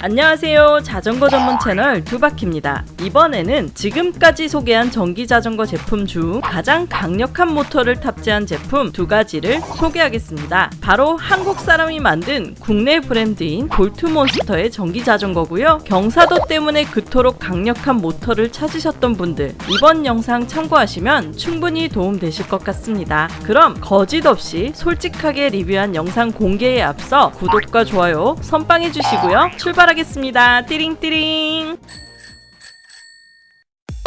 안녕하세요. 자전거 전문 채널 두바키입니다. 이번에는 지금까지 소개한 전기자전거 제품 중 가장 강력한 모터를 탑재한 제품 두 가지를 소개하겠습니다. 바로 한국 사람이 만든 국내 브랜드인 볼트몬스터의 전기자전거고요. 경사도 때문에 그토록 강력한 모터를 찾으셨던 분들 이번 영상 참고하시면 충분히 도움되실 것 같습니다. 그럼 거짓 없이 솔직하게 리뷰한 영상 공개에 앞서 구독과 좋아요 선빵해 주시고요. 출발 하겠습니다. 띠링띠링.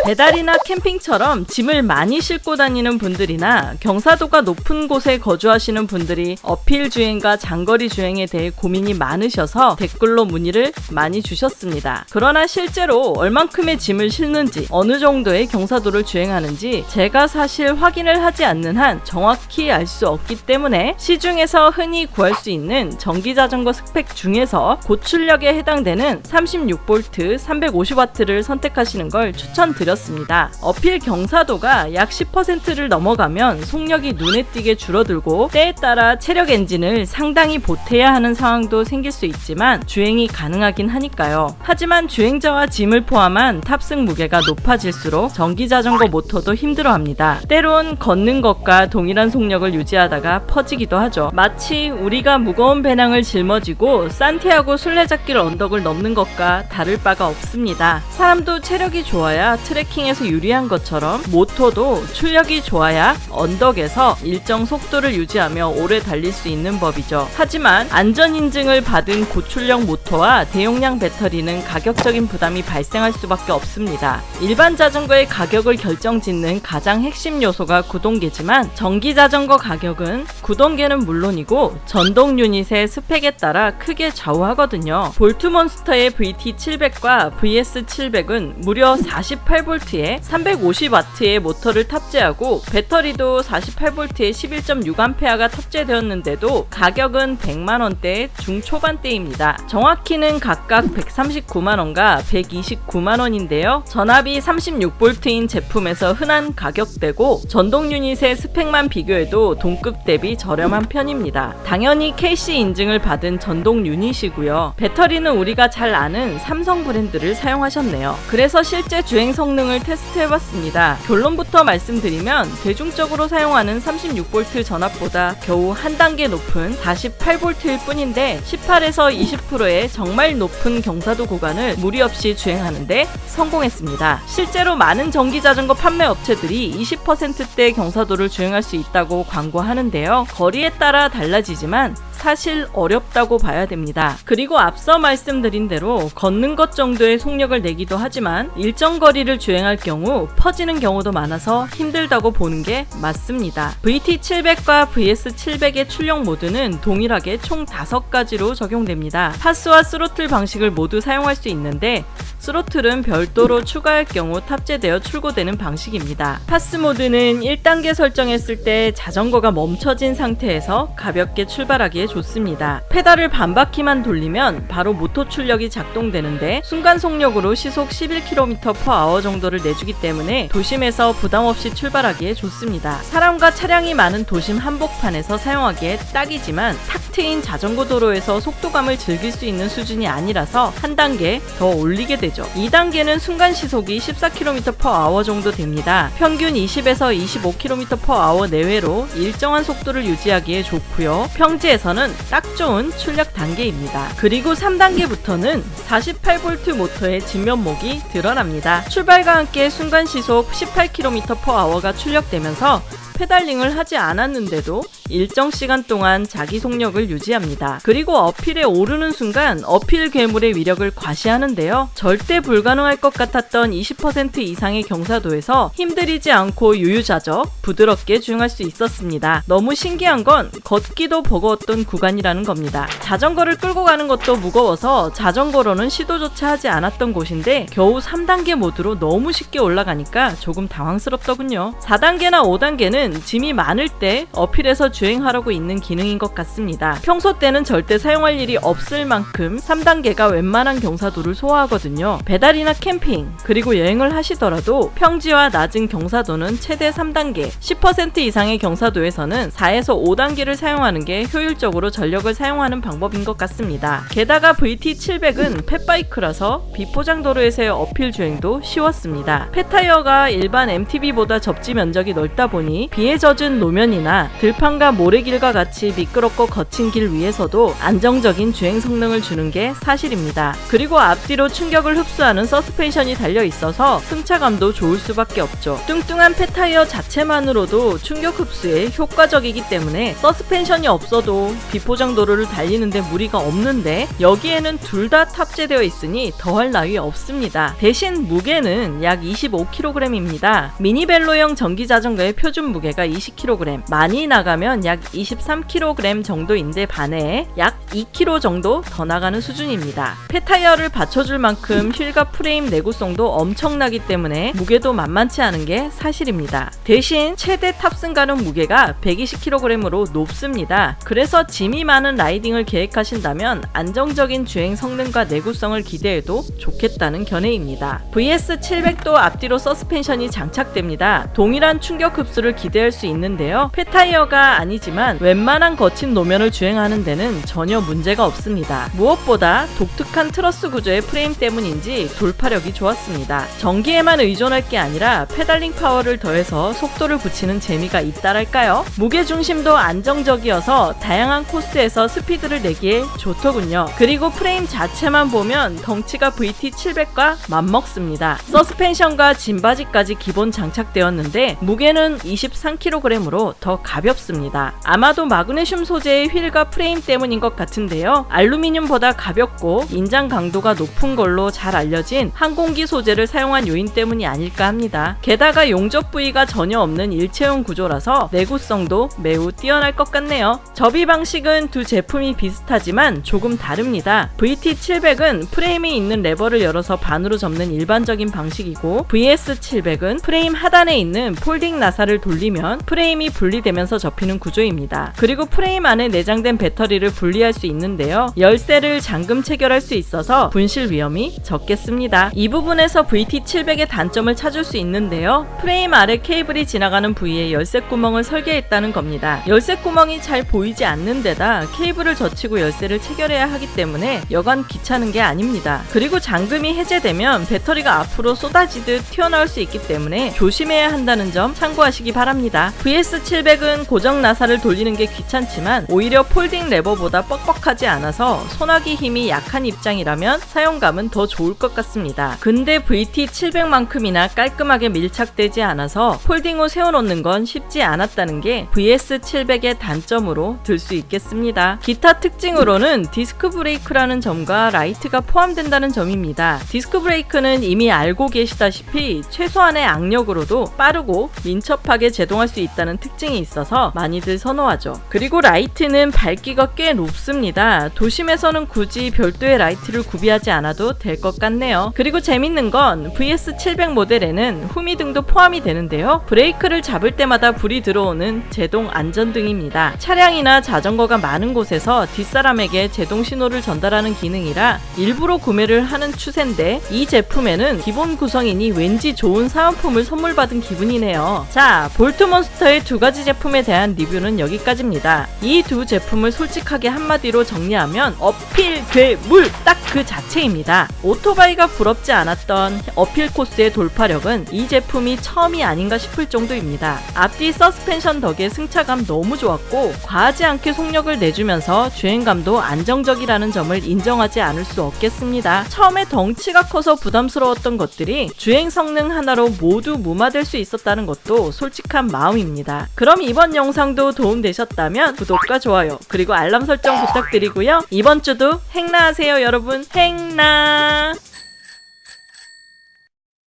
배달이나 캠핑처럼 짐을 많이 싣고 다니는 분들이나 경사도가 높은 곳에 거주하시는 분들이 어필 주행과 장거리 주행에 대해 고민이 많으셔서 댓글로 문의를 많이 주셨습니다. 그러나 실제로 얼만큼의 짐을 싣는지 어느 정도의 경사도를 주행하는지 제가 사실 확인을 하지 않는 한 정확히 알 수 없기 때문에 시중에서 흔히 구할 수 있는 전기자전거 스펙 중에서 고출력에 해당되는 36V 350W를 선택하시는 걸 추천드립니다. 드렸습니다. 어필 경사도가 약 10%를 넘어가면 속력이 눈에 띄게 줄어들고 때에 따라 체력 엔진을 상당히 보태야 하는 상황도 생길 수 있지만 주행이 가능하긴 하니까요. 하지만 주행자와 짐을 포함한 탑승 무게가 높아질수록 전기자전거 모터도 힘들어합니다. 때론 걷는 것과 동일한 속력을 유지하다가 퍼지기도 하죠. 마치 우리가 무거운 배낭을 짊어지고 산티아고 순례자길 언덕을 넘는 것과 다를 바가 없습니다. 사람도 체력이 좋아야 트랙 트래킹에서 유리한 것처럼 모터도 출력이 좋아야 언덕에서 일정 속도를 유지하며 오래 달릴 수 있는 법이죠. 하지만 안전인증을 받은 고출력 모터와 대용량 배터리는 가격적인 부담이 발생할 수밖에 없습니다. 일반 자전거의 가격을 결정짓는 가장 핵심 요소가 구동계지만 전기 자전거 가격은 구동계는 물론이고 전동 유닛의 스펙에 따라 크게 좌우하거든요. 볼트몬스터의 VT700과 VS700은 무려 48V 48V에 350W의 모터를 탑재하고 배터리도 48V에 11.6A가 탑재되었는데도 가격은 100만원대 중초반대입니다. 정확히는 각각 139만원과 129만원인데요. 전압이 36V인 제품에서 흔한 가격대고 전동 유닛의 스펙만 비교해도 동급 대비 저렴한 편입니다. 당연히 KC 인증을 받은 전동 유닛이고요. 배터리는 우리가 잘 아는 삼성 브랜드를 사용하셨네요. 그래서 실제 주행 성능 성능을 테스트해봤습니다. 결론부터 말씀드리면 대중적으로 사용하는 36V 전압보다 겨우 한 단계 높은 48V일 뿐인데 18에서 20%의 정말 높은 경사도 구간을 무리 없이 주행하는데 성공했습니다. 실제로 많은 전기 자전거 판매 업체들이 20%대 경사도를 주행할 수 있다고 광고하는데요. 거리에 따라 달라지지만 사실 어렵다고 봐야 됩니다. 그리고 앞서 말씀드린 대로 걷는 것 정도의 속력을 내기도 하지만 일정 거리를 주행할 경우 퍼지는 경우도 많아서 힘들다고 보는 게 맞습니다. VT700과 VS700의 출력 모드는 동일하게 총 5가지로 적용됩니다. 파스와 스로틀 방식을 모두 사용할 수 있는데 스로틀은 별도로 추가할 경우 탑재되어 출고되는 방식입니다. PAS 모드는 1단계 설정했을 때 자전거가 멈춰진 상태에서 가볍게 출발하기에 좋습니다. 페달을 반바퀴만 돌리면 바로 모터 출력이 작동되는데 순간 속력으로 시속 11km/h 정도를 내주기 때문에 도심에서 부담없이 출발하기에 좋습니다. 사람과 차량이 많은 도심 한복판에서 사용하기에 딱이지만 탁 트인 자전거 도로에서 속도감을 즐길 수 있는 수준이 아니라서 한 단계 더 올리게 되죠. 2단계는 순간 시속이 14km/h 정도 됩니다. 평균 20에서 25km/h 내외로 일정한 속도를 유지하기에 좋고요. 평지에서는 딱 좋은 출력 단계입니다. 그리고 3단계부터는 48V 모터의 진면목이 드러납니다. 출발과 함께 순간 시속 18km/h가 출력되면서 pedaling을 하지 않았는데도 일정 시간 동안 자기 속력을 유지합니다. 그리고 uphill에 오르는 순간 uphill 괴물의 위력을 과시하는데요. 절대 불가능할 것 같았던 20% 이상의 경사도에서 힘들이지 않고 유유자적 부드럽게 주행할 수 있었습니다. 너무 신기한 건 걷기도 버거웠던 구간이라는 겁니다. 자전거를 끌고 가는 것도 무거워서 자전거로는 시도조차 하지 않았던 곳인데 겨우 3단계 모드로 너무 쉽게 올라가니까 조금 당황스럽더군요. 4단계나 5단계는 짐이 많을 때 어필에서 주 행하려고 있는 기능인 것 같습니다. 평소 때는 절대 사용할 일이 없을 만큼 3단계가 웬만한 경사도를 소화하거든요. 배달이나 캠핑, 그리고 여행을 하시더라도 평지와 낮은 경사도는 최대 3단계, 10% 이상의 경사도에서는 4에서 5단계를 사용하는 게 효율적으로 전력을 사용하는 방법인 것 같습니다. 게다가 VT700은 펫바이크라서 비포장 도로에서의 어필 주행도 쉬웠습니다. 펫타이어가 일반 MTB보다 접지 면적이 넓다 보니 비에 젖은 노면이나 들판과 모래길과 같이 미끄럽고 거친 길 위에서도 안정적인 주행 성능을 주는 게 사실입니다. 그리고 앞뒤로 충격을 흡수하는 서스펜션이 달려 있어서 승차감도 좋을 수밖에 없죠. 뚱뚱한 펫타이어 자체만으로도 충격 흡수에 효과적이기 때문에 서스펜션이 없어도 비포장 도로를 달리는데 무리가 없는데 여기에는 둘 다 탑재되어 있으니 더할 나위 없습니다. 대신 무게는 약 25kg입니다. mini velo형 전기 자전거의 표준 무게가 20kg, 많이 나가면 약 23kg 정도인데 반해 약 2kg 정도 더 나가는 수준입니다. fat tire를 받쳐줄 만큼 휠과 프레임 내구성도 엄청나기 때문에 무게도 만만치 않은 게 사실입니다. 대신 최대 탑승 가능 무게가 120kg으로 높습니다. 그래서 짐이 많은 riding을 계획하신다면 안정적인 주행 성능과 내구성을 기대해도 좋겠다는 견해입니다. VS700도 앞뒤로 서스펜션이 장착됩니다. 동일한 충격 흡수를 기대할 수 있는데요. fat tire가 아니지만 웬만한 거친 노면을 주행하는 데는 전혀 문제가 없습니다. 무엇보다 독특한 트러스 구조의 프레임 때문인지 돌파력이 좋았습니다. 전기에만 의존할 게 아니라 pedaling 파워를 더해서 속도를 붙이는 재미가 있다랄까요? 무게 중심도 안정적이어서 다양한 코스에서 스피드를 내기에 좋더군요. 그리고 프레임 자체만 보면 덩치가 VT700과 맞먹습니다. 서스펜션과 짐받이까지 기본 장착되었는데 무게는 23kg으로 더 가볍습니다. 아마도 마그네슘 소재의 휠과 프레임 때문인 것 같은데요. 알루미늄보다 가볍고 인장 강도가 높은 걸로 잘 알려진 항공기 소재를 사용한 요인 때문이 아닐까 합니다. 게다가 용접 부위가 전혀 없는 일체형 구조라서 내구성도 매우 뛰어날 것 같네요. 접이 방식은 두 제품이 비슷하지만 조금 다릅니다. VT700은 프레임이 있는 레버를 열어서 반으로 접는 일반적인 방식이고 VS700은 프레임 하단에 있는 folding 나사를 돌리면 프레임이 분리되면서 접히는 구조입니다. 그리고 프레임 안에 내장된 배터리를 분리할 수 있는데요. 열쇠를 잠금 체결할 수 있어서 분실 위험이 적겠습니다. 이 부분에서 VT700의 단점을 찾을 수 있는데요. 프레임 아래 케이블이 지나가는 부위에 열쇠 구멍을 설계했다는 겁니다. 열쇠 구멍이 잘 보이지 않는 데다 케이블을 젖히고 열쇠를 체결해야 하기 때문에 여간 귀찮은 게 아닙니다. 그리고 잠금이 해제되면 배터리가 앞으로 쏟아지듯 튀어나올 수 있기 때문에 조심해야 한다는 점 참고하시기 바랍니다. VS700은 고정 나사를 돌리는 게 귀찮지만 오히려 folding 레버보다 뻑뻑하지 않아서 손아귀 힘이 약한 입장이라면 사용감은 더 좋을 것 같습니다. 근데 VT700만큼이나 깔끔하게 밀착되지 않아서 folding 후 세워놓는 건 쉽지 않았다는 게 VS700의 단점으로 들 수 있겠습니다. 기타 특징으로는 디스크 브레이크라는 점과 라이트가 포함된다는 점입니다. 디스크 브레이크는 이미 알고 계시다시피 최소한의 악력으로도 빠르고 민첩하게 제동할 수 있다는 특징이 있어서 많이들 선호하죠. 그리고 라이트는 밝기가 꽤 높습니다. 도심에서는 굳이 별도의 라이트를 구비하지 않아도 될 것 같네요. 그리고 재밌는 건 VS700 모델에는 후미등도 포함이 되는데요. 브레이크를 잡을 때마다 불이 들어오는 제동 안전등입니다. 차량이나 자전거가 많은 곳에서 뒷사람에게 제동 신호를 전달하는 기능이라 일부러 구매를 하는 추세인데 이 제품에는 기본 구성이니 왠지 좋은 사은품을 선물 받은 기분이네요. 자, 볼트몬스터의 두 가지 제품에 대한 리뷰 는 여기까지입니다. 이 두 제품을 솔직하게 한마디로 정리하면 어필 괴물 딱 그 자체입니다. 오토바이가 부럽지 않았던 어필 코스의 돌파력은 이 제품이 처음이 아닌가 싶을 정도입니다. 앞뒤 서스펜션 덕에 승차감 너무 좋았고 과하지 않게 속력을 내주면서 주행감도 안정적이라는 점을 인정하지 않을 수 없겠습니다. 처음에 덩치가 커서 부담스러웠던 것들이 주행 성능 하나로 모두 무마될 수 있었다는 것도 솔직한 마음입니다. 그럼 이번 영상 도 도움되셨다면 구독과 좋아요 그리고 알람 설정 부탁드리고요. 이번 주도 행나하세요 여러분 행나